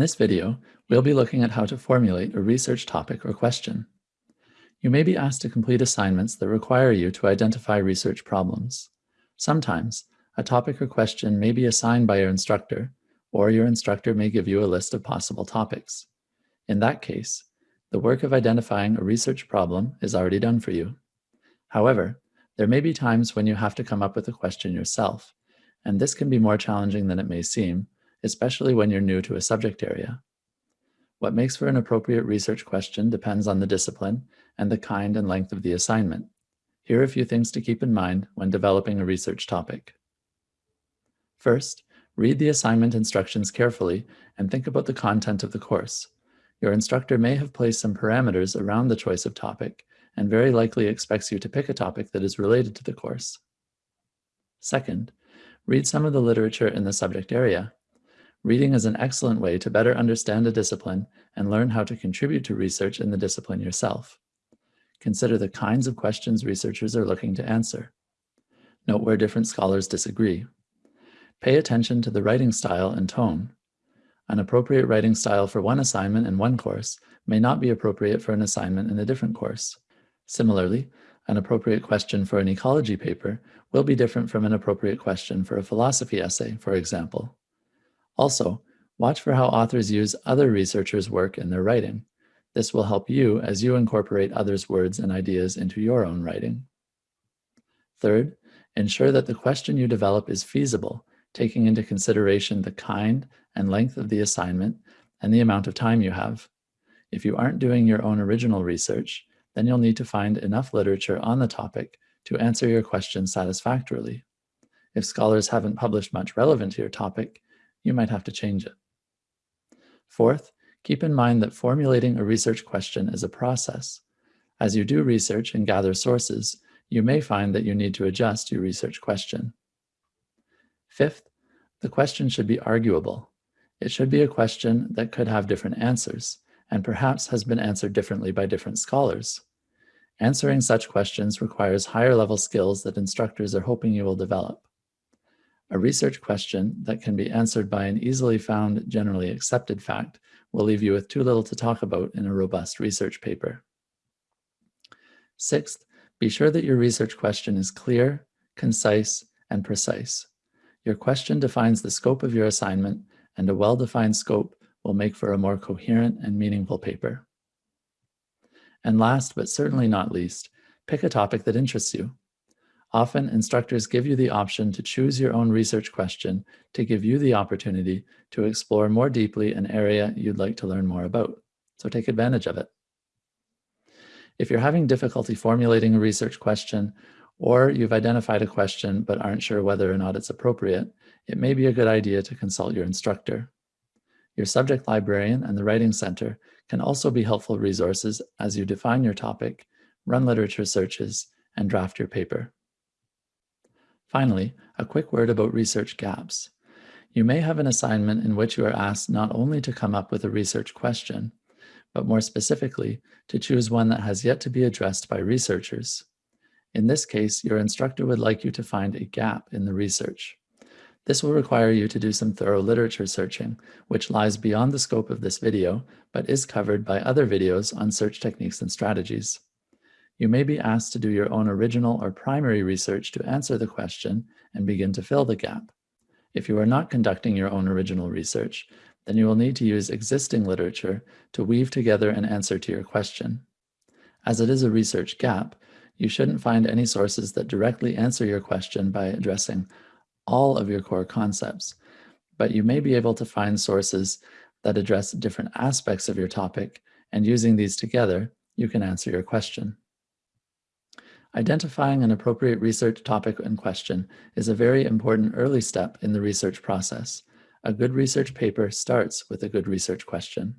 In this video, we'll be looking at how to formulate a research topic or question. You may be asked to complete assignments that require you to identify research problems. Sometimes, a topic or question may be assigned by your instructor, or your instructor may give you a list of possible topics. In that case, the work of identifying a research problem is already done for you. However, there may be times when you have to come up with a question yourself, and this can be more challenging than it may seem, especially when you're new to a subject area. What makes for an appropriate research question depends on the discipline and the kind and length of the assignment. Here are a few things to keep in mind when developing a research topic. First, read the assignment instructions carefully and think about the content of the course. Your instructor may have placed some parameters around the choice of topic and very likely expects you to pick a topic that is related to the course. Second, read some of the literature in the subject area Reading is an excellent way to better understand a discipline and learn how to contribute to research in the discipline yourself. Consider the kinds of questions researchers are looking to answer. Note where different scholars disagree. Pay attention to the writing style and tone. An appropriate writing style for one assignment in one course may not be appropriate for an assignment in a different course. Similarly, an appropriate question for an ecology paper will be different from an appropriate question for a philosophy essay, for example. Also, watch for how authors use other researchers' work in their writing. This will help you as you incorporate others' words and ideas into your own writing. Third, ensure that the question you develop is feasible, taking into consideration the kind and length of the assignment and the amount of time you have. If you aren't doing your own original research, then you'll need to find enough literature on the topic to answer your question satisfactorily. If scholars haven't published much relevant to your topic, you might have to change it. Fourth, keep in mind that formulating a research question is a process. As you do research and gather sources, you may find that you need to adjust your research question. Fifth, the question should be arguable. It should be a question that could have different answers, and perhaps has been answered differently by different scholars. Answering such questions requires higher level skills that instructors are hoping you will develop. A research question that can be answered by an easily found, generally accepted fact will leave you with too little to talk about in a robust research paper. Sixth, be sure that your research question is clear, concise, and precise. Your question defines the scope of your assignment, and a well-defined scope will make for a more coherent and meaningful paper. And last, but certainly not least, pick a topic that interests you. Often instructors give you the option to choose your own research question to give you the opportunity to explore more deeply an area you'd like to learn more about. So take advantage of it. If you're having difficulty formulating a research question, or you've identified a question but aren't sure whether or not it's appropriate, it may be a good idea to consult your instructor. Your subject librarian and the Writing Center can also be helpful resources as you define your topic, run literature searches, and draft your paper. Finally, a quick word about research gaps. You may have an assignment in which you are asked not only to come up with a research question, but more specifically, to choose one that has yet to be addressed by researchers. In this case, your instructor would like you to find a gap in the research. This will require you to do some thorough literature searching, which lies beyond the scope of this video, but is covered by other videos on search techniques and strategies. You may be asked to do your own original or primary research to answer the question and begin to fill the gap. If you are not conducting your own original research, then you will need to use existing literature to weave together an answer to your question. As it is a research gap, you shouldn't find any sources that directly answer your question by addressing all of your core concepts, but you may be able to find sources that address different aspects of your topic, and using these together, you can answer your question. Identifying an appropriate research topic and question is a very important early step in the research process. A good research paper starts with a good research question.